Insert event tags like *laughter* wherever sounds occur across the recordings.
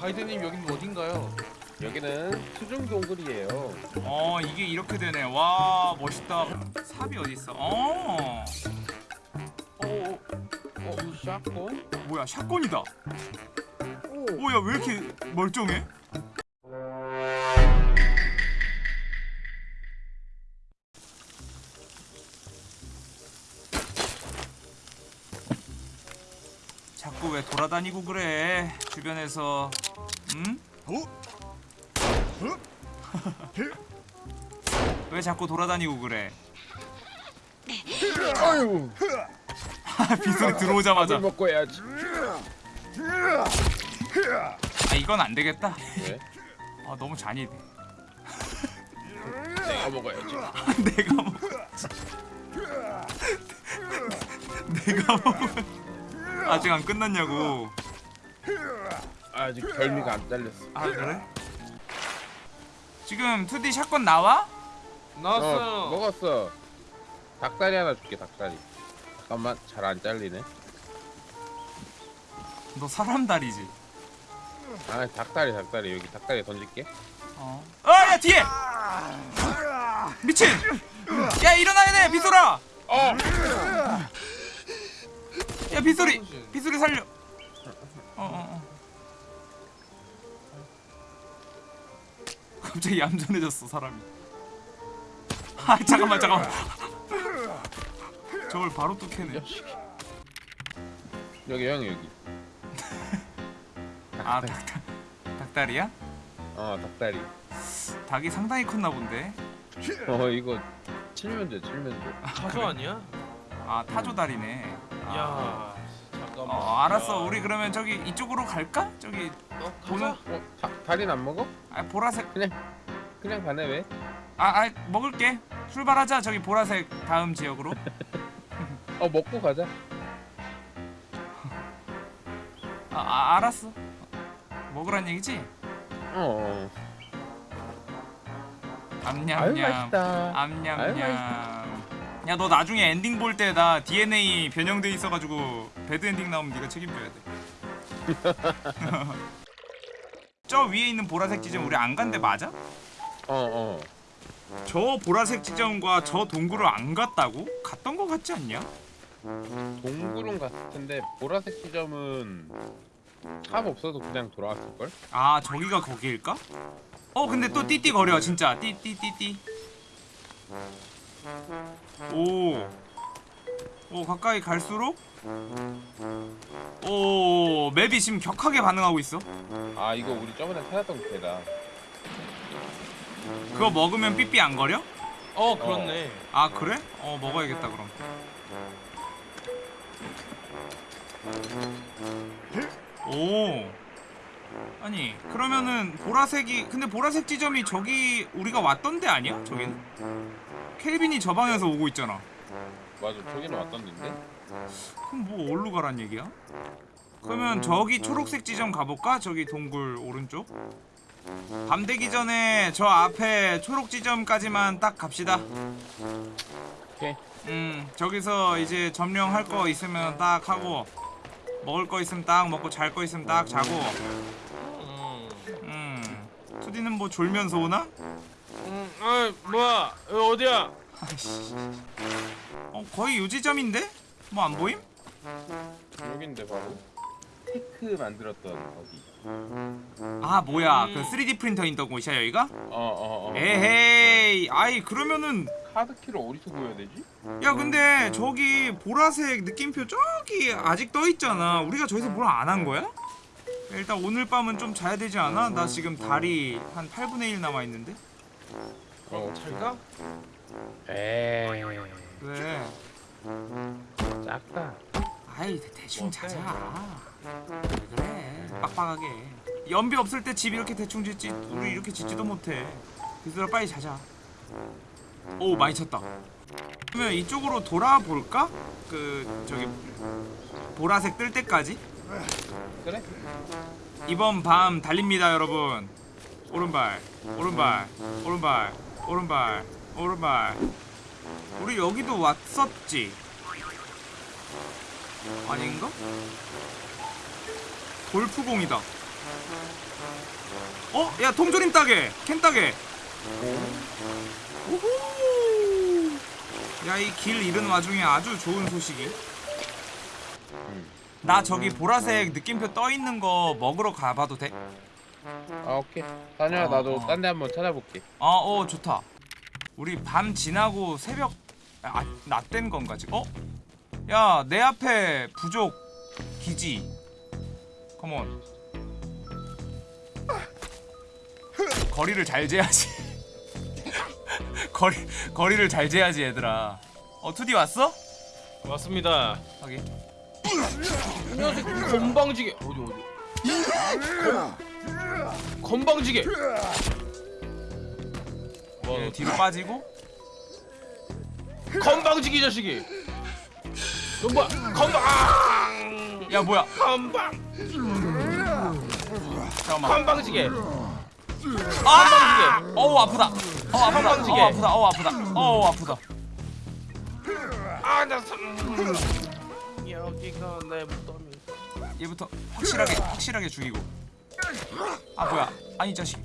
가이드님 여기는 어딘가요? 여기는 수중 동굴이에요. 어 이게 이렇게 되네 와 멋있다 삽이 어딨어 어 어, 어, 샷건? 뭐야 샷건이다 오. 오야 왜 이렇게 멀쩡해? 자꾸 왜 돌아다니고 그래 주변에서 응? 왜 자꾸 돌아다니고 그래? 아유, 빗소리 들어오자마자. 먹고 해야지. 아 이건 안 되겠다. 왜? 아 너무 잔인해. 내가 먹어야지. *laughs* 내가 먹 *laughs* 내가 먹 아직 안 끝났냐고 아직 결미가 안 잘렸어. 아 그래? 지금 2D 샷건 나와? 나왔어요. 어, 먹었어. 닭다리 하나 줄게, 닭다리. 잠깐만, 잘 안 잘리네. 너 사람 다리지? 아, 닭다리, 닭다리. 여기 닭다리 던질게. 어. 아야 뒤에! 미친! 야 일어나야 돼 빗소라! 어! 야 빗소리! 빗소리 살려! 갑자기 얌전해졌어 사람이 아 잠깐만 잠깐만 저걸 바로 또 캐네. 여기, 형, 여기. *laughs* 아 닭, 닭, 닭다리야? 어, 닭다리. 닭이 상당히 컸나 본데 어, 이거 칠면조, 칠면조. 차조 아니야? 아 타조다리네 아. 야, 잠깐만. 어 알았어 야. 우리 그러면 저기 이쪽으로 갈까? 저기 어, 보는. 어, 다, 다리는 안 먹어? 아 보라색 그냥 가네, 왜? 아, 아 먹을게 출발하자 저기 보라색 다음 지역으로 어, 먹고 가자. 아, 아 알았어 먹으란 얘기지? 어, 어. 아유, 암냠냠 맛있다. 아유, 암냠냠 맛있다. 야 너 나중에 엔딩 볼 때 나 DNA 변형돼 있어가지고 bad ending 나오면 네가 책임져야 돼 저 *laughs* *laughs* 위에 있는 보라색 지점 우리 안 간 데 맞아? 어, 어. 저 보라색 지점과 저 동굴을 안 갔다고? 갔던 거 같지 않냐? 동굴은 갔을 텐데 보라색 지점은 탑 없어도 그냥 돌아왔을걸? 아 저기가 거기일까? 어 근데 또 띠띠 거려 진짜 띠띠띠띠 오. 오 가까이 갈수록 오 map이 지금 격하게 반응하고 있어 아 이거 우리 저번에 찾았던 거다 그거 먹으면 삐삐 안 거려? 어, 그렇네. 아 그래? 어 먹어야겠다 그럼 오 아니 그러면은 보라색이 근데 보라색 지점이 저기 우리가 왔던 데 아니야? 저기는? 켈빈이 저 방에서 오고 있잖아 맞아 저기는 왔던 데인데 그럼 뭐 어디로 가란 얘기야? 그러면 저기 초록색 지점 가볼까? 저기 동굴 오른쪽 밤 되기 전에 저 앞에 초록 지점까지만 딱 갑시다 오케이 음 저기서 이제 점령할 거 있으면 딱 하고 먹을 거 있으면 딱 먹고 잘 거 있으면 딱 자고 음. 음 투디는 뭐 졸면서 오나? 음, 아, 뭐야? 여기 어디야? 아이씨 어 거의 요 지점인데? 뭐 안 보임? 여긴데 바로 테크 만들었던 거기 아 뭐야 음. 그 3D 프린터 있던 곳이야 여기가? 어어어 에헤이 아이 그러면은 카드키를 어디서 구해야 되지? 야 근데 저기 보라색 느낌표 저기 아직 떠 있잖아 우리가 저기서 뭘 안 한 거야? 일단 오늘 밤은 좀 자야 되지 않아? 나 지금 다리 한 8분의 1 남아 있는데. 어, 잘 가? 에이 왜? 작다. 아이 대- 대충 어때? 자자. 왜 그래? 빡빡하게. 연비 없을 때 집 이렇게 대충 짓지? 우리 이렇게 짓지도 못해. 그래서 빨리 자자. 오 많이 쳤다. 그러면 이쪽으로 돌아볼까? 그 저기 보라색 뜰 때까지 그래? 이번 밤 달립니다 여러분. 오른발 오른발 오른발 오른발 오른발. 우리 여기도 왔었지? 아닌가? 골프공이다. 어? 야 통조림 따게 캔 따게 야이 길 잃은 와중에 아주 좋은 소식이 나 저기 보라색 느낌표 떠 있는 거 먹으러 가봐도 돼? 아 오케이 다녀야 나도 어. 딴 데 한번 찾아볼게 아, 어, 좋다. 우리 밤 지나고 새벽 아, 낮된 건가 지금? 어? 야, 내 앞에 부족 기지. 컴온. 거리를 잘 재야지. *laughs* 거리 거리를 잘 재야지 얘들아. 어, 투디 왔어? 왔습니다. 하긴. 안녕하세요. 건방지게 어디 어디. 건 방지게. 뭐얘 뒤로 빠지고. 건방지게 이 자식이. 너 뭐야? 건방. 아! 야, 뭐야? 건방. 잠깐만. 건방지게. 아! 어우, 아프다. 어, 아프다. 건방지게. 어, 아프다. 어, 아프다. 어, 아프다. 아, 나 참. 여기가 내 무덤이. 얘부터 확실하게 확실하게 죽이고 아 뭐야 아니 이 자식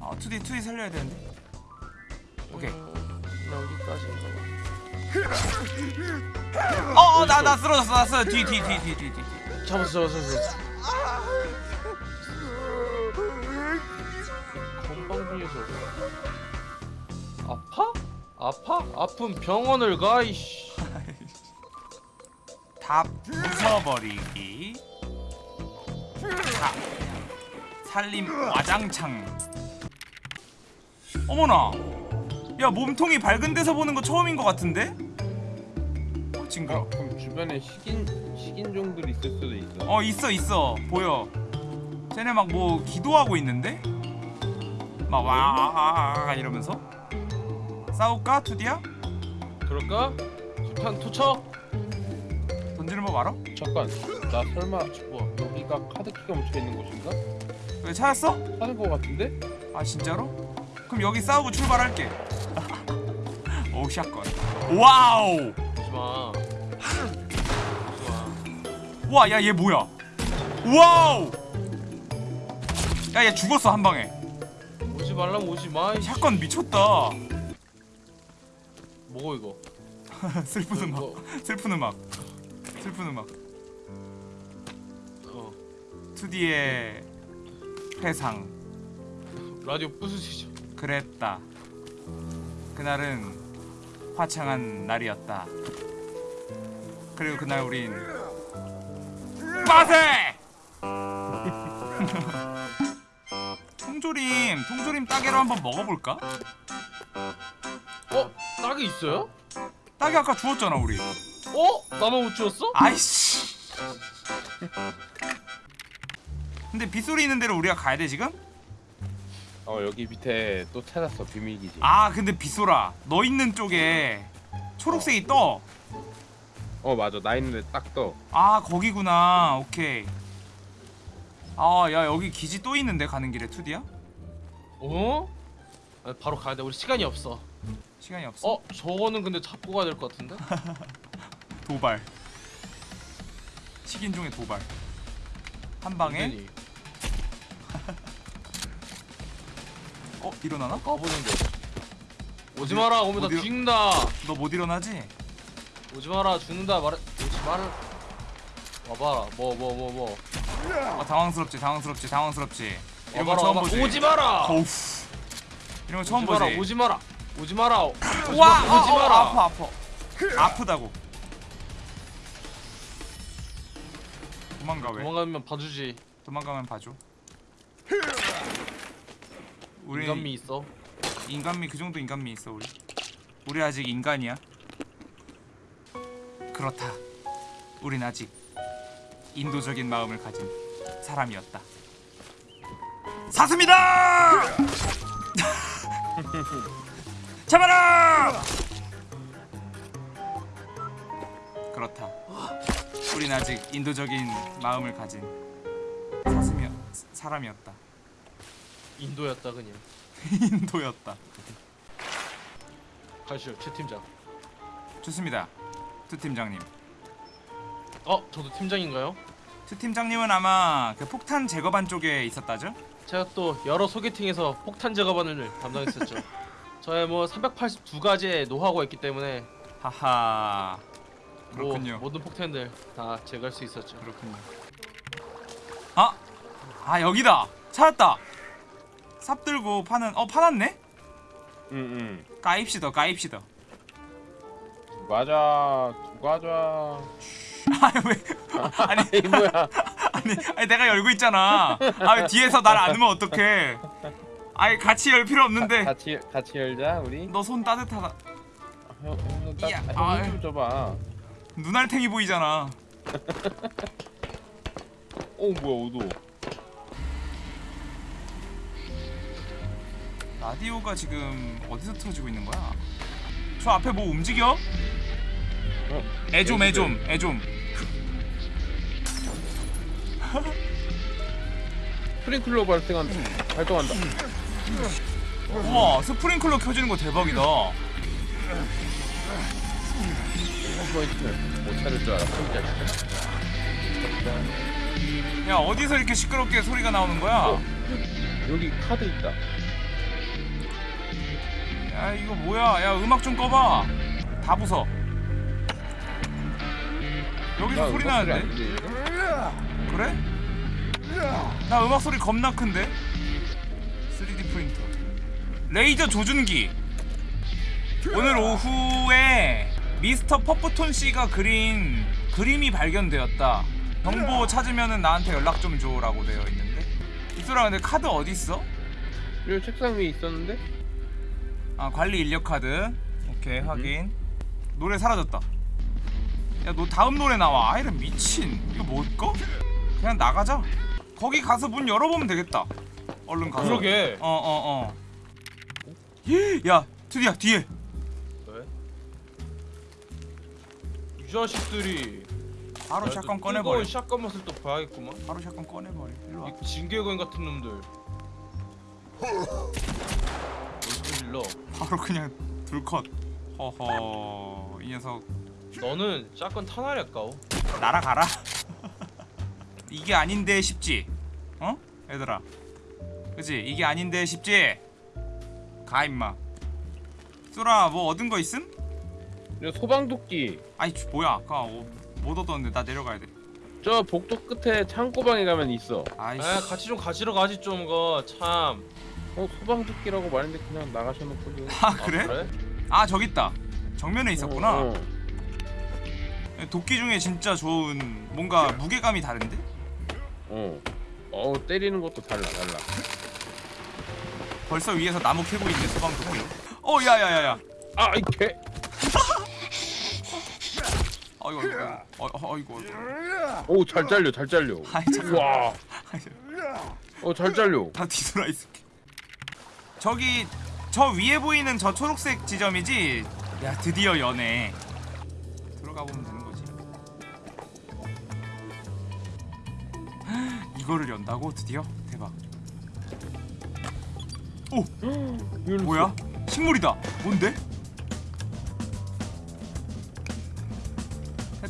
아 투디 투디 살려야 되는데 오케이 어나 나 쓰러졌어 나 쓰러 뒤뒤뒤뒤뒤뒤 봐. 잡았어, 잡았어, 잡았어. 건방지에서 아파? 아파? 아픈 병원을 가 이씨. 다 부숴버리기. 자 살림 와장창. 어머나. 야 몸통이 밝은 데서 보는 거 처음인 것 같은데? 어 징그러 어 그럼 주변에 식인 식인종들이 있을 수도 있어. 어 있어 있어. 보여. 쟤네 막 뭐 기도하고 있는데? 막 와 이러면서? 싸울까 투디야? 그럴까? 수류탄 투척. 던지는 법 알아? 잠깐 나 설마 뭐? 여기가 카드키가 묻혀있는 곳인가? 왜 찾았어? 하는 거 같은데? 아 진짜로? 그럼 여기 싸우고 출발할게 *laughs* 오 shotgun wow 오지 마. 오지 마. 와야 얘 뭐야 wow 야 얘 죽었어 한 방에 오지 말라면 오지 마. 이씨. shotgun 미쳤다 뭐고 이거? *laughs* 슬픈 음악 뭐, 슬픈 음악 슬픈 음악 어. 2D의 회상 라디오 부수시죠. 그랬다 그날은 화창한 날이었다 그리고 그날 우린 빠세! *laughs* 통조림 통조림 따개로 한번 먹어볼까? 어? 딱이 있어요? 따개 아까 주웠잖아 우리 어? 나만 못 주웠어? 아이씨 근데 빗소리 있는 데로 우리가 가야 돼 지금? 어 여기 밑에 또 찾았어 비밀기지 아 근데 빗소라 너 있는 쪽에 초록색이 떠 어 맞아 나 있는데 딱떠 아 거기구나 오케이 아 야 여기 기지 또 있는데 가는 길에 투디야? 어? 아, 바로 가야 돼. 우리 시간이 없어. 시간이 없어 어? 저거는 근데 잡고 가야 될 것 같은데? *laughs* 도발 식인종의 도발 한 방에. *laughs* 어 일어나나? 가보는데. 오지 마라. 오면 나 죽는다. 너 못 일어나지? 오지 마라. 죽는다. 말해. 오지 마라. 와봐. 뭐뭐 뭐 뭐. 아 당황스럽지 당황스럽지 당황스럽지 이런 거 와봐라. 처음 와봐. 보지 오지 마라. 어우 이런 거 처음 오지 마라. 보지 오지 마라. 오지 마라. 오지 와 마, 오지 어, 어, 마라. 아파 아파 아프다고 도망가 왜? 도망가면 봐주지. 도망가면 봐줘. 우리 인간미 있어. 인간미 그 정도 인간미 있어 우리. 우리 아직 인간이야. 그렇다. 우린 아직 인도적인 마음을 가진 사람이었다. 사슴이다! *laughs* 잡아라! 그렇다 우린 아직 인도적인 마음을 가진 사슴이 사람이었다 인도였다 그냥. *laughs* 인도였다 가시죠. 최 팀장. 좋습니다 투 팀장님 어? 저도 팀장인가요? 최 팀장님은 아마 그 폭탄 제거반 쪽에 있었다죠? 제가 또 여러 소개팅에서 폭탄 작업반을 담당했었죠. *laughs* 저의 뭐 382가지의 노하우가 있기 때문에 하하 뭐 그렇군요. 모든 폭탄들 다 제거할 수 있었죠. 그렇군요. 아, 아 여기다 찾았다. 삽 들고 파는 어 파놨네? 응응. 까입시다 까입시다. 두 과자 두 과자. *laughs* 아니 왜? *laughs* 아니 이 뭐야? *laughs* 아니 아니 내가 열고 있잖아. 아왜 뒤에서 날 안으면 어떡해? 아니 같이 열 필요 없는데 같이 같이 열자 우리. 너 손 따뜻하다. 형, 형, 딱, 이야, 아, 아유. 형좀 줘봐. 눈알탱이 보이잖아. 오 뭐야 오도. 라디오가 지금 어디서 틀어지고 있는 거야? 저 앞에 뭐 움직여? 어? 애좀 애좀 애좀. 스프링클러 발생한 발동한다. 우와 스프링클러 켜지는 거 대박이다. 못 찾을 줄. 진짜. 야 어디서 이렇게 시끄럽게 소리가 나오는 거야? 어. 여기 카드 있다. 야 이거 뭐야? 야 음악 좀 꺼봐. 다 부숴. 여기서 나 소리 나는데? 그래? 나 음악 소리 겁나 큰데? 3D 프린터. 레이저 조준기. 오늘 오후에 미스터 퍼프톤 씨가 그린 그림이 발견되었다. 정보 찾으면은 나한테 연락 좀 줘라고 되어 있는데. 이소라 근데 카드 어디 있어? 여기 책상 위에 있었는데? 아 관리 인력 카드. 오케이 확인. 노래 사라졌다. 야 너 다음 노래 나와. 아 이런 미친. 이거 뭘까? 그냥 나가자. 거기 가서 문 열어보면 되겠다. 얼른 가서. 그러게. 어어 어. 야 드디어 뒤에. 이 자식들이 바로 야, 샷건 또 꺼내버려. 뜨거운 샷건 맛을 또 봐야겠구만. 바로 샷건 꺼내버려. 일로 와. 이 징계거인 같은 놈들. 얼굴 질러. 바로 그냥 둘컷. 허허 이 녀석 너는 샷건 타나랬까오. 날아가라. *laughs* 이게 아닌데 싶지? 어? 얘들아. 그지? 이게 아닌데 싶지? 가 임마. 쏘라 뭐 얻은 거 있음? 여기 소방도끼. 아이 주- 뭐야? 아까 어, 못 얻었는데 나 내려가야 돼. 저 복도 끝에 창고방에 가면 있어. 아이씨. 에 같이 좀 가지러 가지 좀거 참. 어 소방도끼라고 말했는데 그냥 나가셔놓고도. 아 그래? 그래? 아 저기 있다. 정면에 있었구나. 어, 어. 도끼 중에 진짜 좋은 뭔가 무게감이 다른데? 어. 어 때리는 것도 달라 달라. 벌써 위에서 나무 캐고 있네 소방 도끼. 어 야야야야. 아이 개. 어이구. 어, 어, 어이구. 어이구. 오잘 잘려 잘 잘려. *laughs* 아이 잠깐. 와. 어잘 잘려. 다 뒤돌아 있을게. 저기 저 위에 보이는 저 초록색 지점이지? 야 드디어 연애. 들어가 보면 되는 거지. *gasps* 이거를 연다고 드디어 대박. 오. *gasps* 뭐야? 식물이다. 뭔데?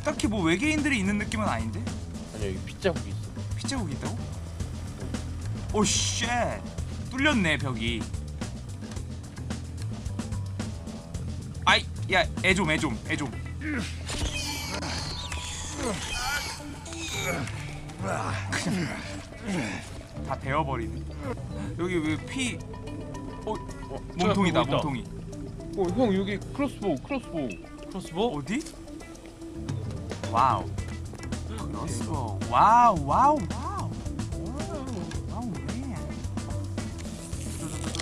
딱히 뭐 외계인들이 있는 느낌은 아닌데? 아니 여기 핏자국이 있어. 핏자국이 있다고? oh shit. 뚫렸네 벽이. 아이 야애 좀 애 좀 애 좀. *laughs* 다 베어버리네. 여기 왜 피? 어 어, 몸통이다. 몸통이. 어 형 여기 crossbow crossbow. crossbow? 어디? wow. crossbow. wow wow wow. wow man.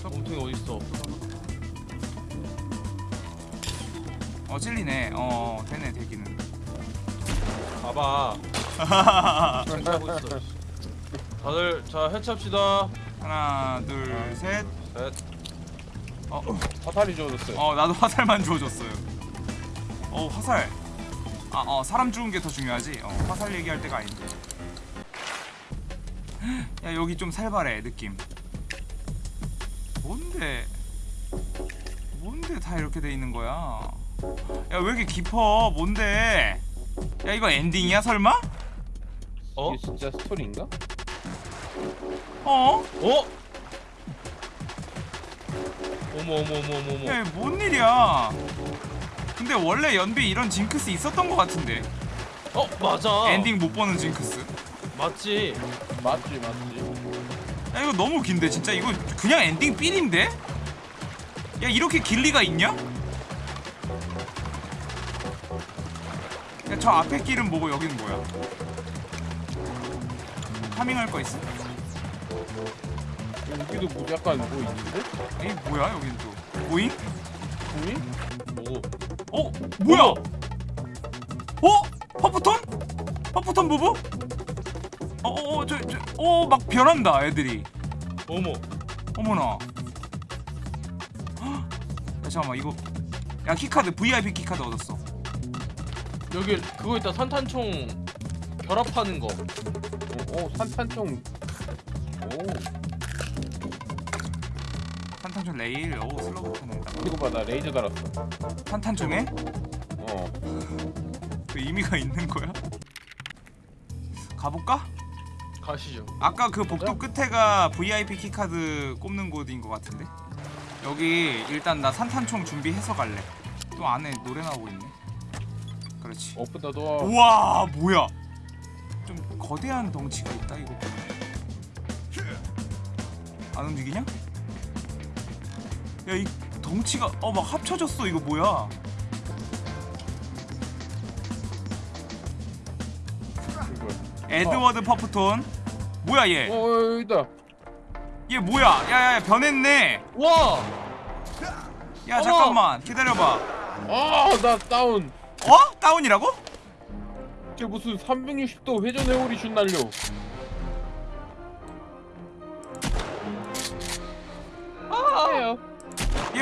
몸통이 어디 있어? 어 찔리네. 어 되네 되기는. 봐봐. 하고 있어. 다들 자 해치합시다. 하나 둘 셋. 셋. 어, 화살이 주어졌어요. 어 나도 화살만 주워줬어요. 어 화살. 아 어 사람 죽은 게 더 중요하지. 어 화살 얘기할 때가 아닌데. *gasps* 야 여기 좀 살벌해 느낌. 뭔데? 뭔데 다 이렇게 돼 있는 거야? 야 왜 이렇게 깊어? 뭔데? 야 이거 엔딩이야 설마? 어? 이게 진짜 스토리인가? 어? 어? 어머 어머 어머 어머 어머. 야, 뭔 일이야? 근데 원래 연비 이런 징크스 있었던 것 같은데 어 맞아. 엔딩 못 보는 징크스. 맞지. 맞지 맞지 야 이거 너무 긴데 진짜 이거 그냥 엔딩 삘인데? 야 이렇게 길 리가 있냐? 야 저 앞에 길은 뭐고 여기는 뭐야? farming할 거 있어? 여기도 뭐 약간 뭐 있는데? 에이 뭐야 여긴 또 보잉? 보이? 어? 뭐야? 어? 퍼프톤? 퍼프톤 부부? 어어어 저 저 어 막 변한다 애들이 어머. 어머나 헉! 야 잠깐만 이거 야 key card VIP key card 얻었어 여기 그거 있다 산탄총 결합하는 거. 어, 어 산탄총 탄탄총 레일 오 슬로우 타는다. 이거 봐나 레이저 달았어. 탄탄총에? 어. 그 의미가 있는 거야? 가볼까? 가시죠. 아까 그 복도 끝에가 VIP 키카드 꼽는 곳인 것 같은데? 여기 일단 나 산탄총 준비해서 갈래. 또 안에 노래 나오고 있네. 그렇지. 오픈 더 도어 우와 뭐야? 좀 거대한 덩치가 있다 이거. 안 움직이냐? 야 이 덩치가 어 막 합쳐졌어 이거 뭐야 에드워드 퍼프톤 뭐야 얘? 어 여기다 얘 뭐야? 야야야 변했네 와. 야! 잠깐만 기다려봐 아 나 다운 어? 다운이라고? 쟤 무슨 360도 회전 회오리 슛 날려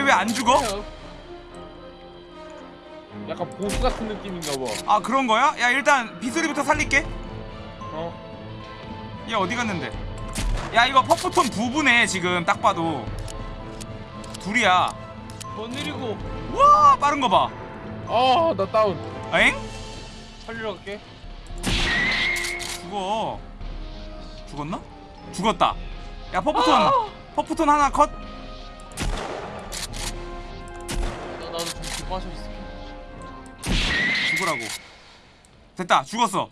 왜 안 죽어? 약간 보스 같은 느낌인가 봐 아 그런 거야? 야 일단 비소리부터 살릴게 어? 얘 어디 갔는데? 야 이거 퍼프톤 부부네 지금 딱 봐도 둘이야 뭔 일이고? 와 빠른 거 봐 아나 다운 엥? 살리러 갈게. 죽어 죽었나? 죽었다 야 퍼프톤 아! 퍼프톤 하나 컷 빠져 있을게. 죽으라고 됐다 죽었어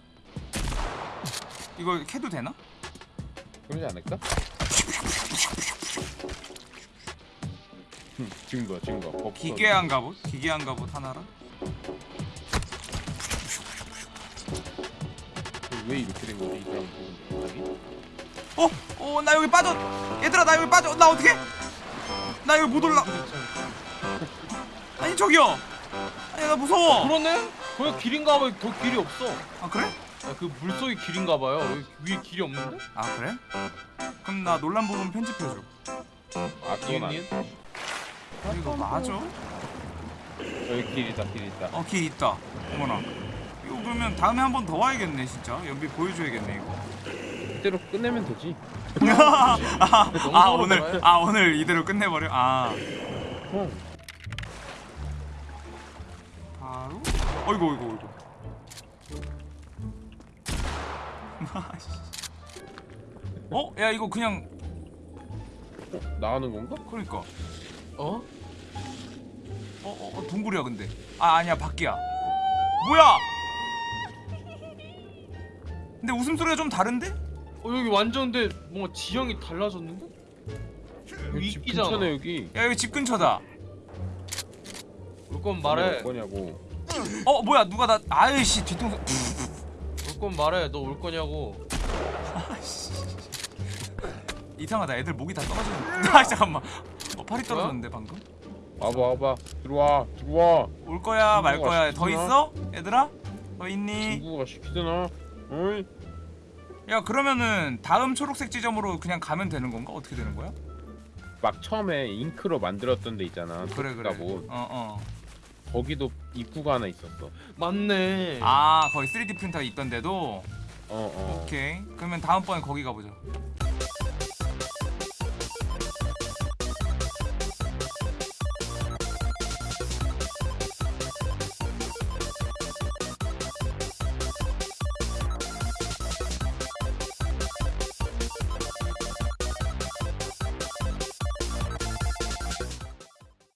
이거 캐도 되나? 그러지 않을까? 흠, 증거 증거 법선. 기괴한 갑옷? 기괴한 갑옷 하나랑 왜 이렇게 된 거지 이 사람 보는 어? 어 나 여기 빠져 얘들아 나 여기 빠져 나 어떻게? 나 여기 못 올라 아니 저기요 아니 나 무서워 그러네? 거기 길인가 봐. 더 길이 없어. 아 그래? 야, 그 물속이 길인가 봐요. 위에 길이 없는데? 아 그래? 그럼 나 논란 부분 편집해줘 아 그건 아, 이거 맞아? 여기 길 있다 길 있다 어 길 있다 어머나 이거 그러면 다음에 한 번 더 와야겠네 진짜 연비 보여줘야겠네 이거 이대로 끝내면 되지 *laughs* 아, 아 오늘. 아 오늘 이대로 끝내버려 아형 어이구 어이구 어이구. 어? 야 이거 그냥 어? 나가는 건가? 그러니까 어? 어, 어, 어 동굴이야 근데 아 아니야 밖이야 뭐야 근데 웃음소리가 좀 다른데? 어 여기 완전 근데 뭔가 지형이 달라졌는데? 여기 집. 근처네 여기 야 여기 집 근처다 올 거면 말해. 뭐냐고 어 뭐야 누가 나 아이씨 뒤통수 올 거면 말해. 너 올 거냐고. 이상하다 애들 목이 다 떨어지는데 아 잠깐만 어 팔이 떨어졌는데 방금 와봐 와봐 들어와 들어와 올 거야 말 거야 더 시키나? 있어? 얘들아? 더 있니? 친구가 시키잖아 어이 야 그러면은 다음 초록색 지점으로 그냥 가면 되는 건가? 어떻게 되는 거야? 막 처음에 잉크로 만들었던 데 있잖아 그래 그래 뭐 어어 거기도 입구가 하나 있었어. 맞네. 아 거기 3D 프린터가 있던데도? 어 어. 오케이. 그러면 다음번에 거기 가보자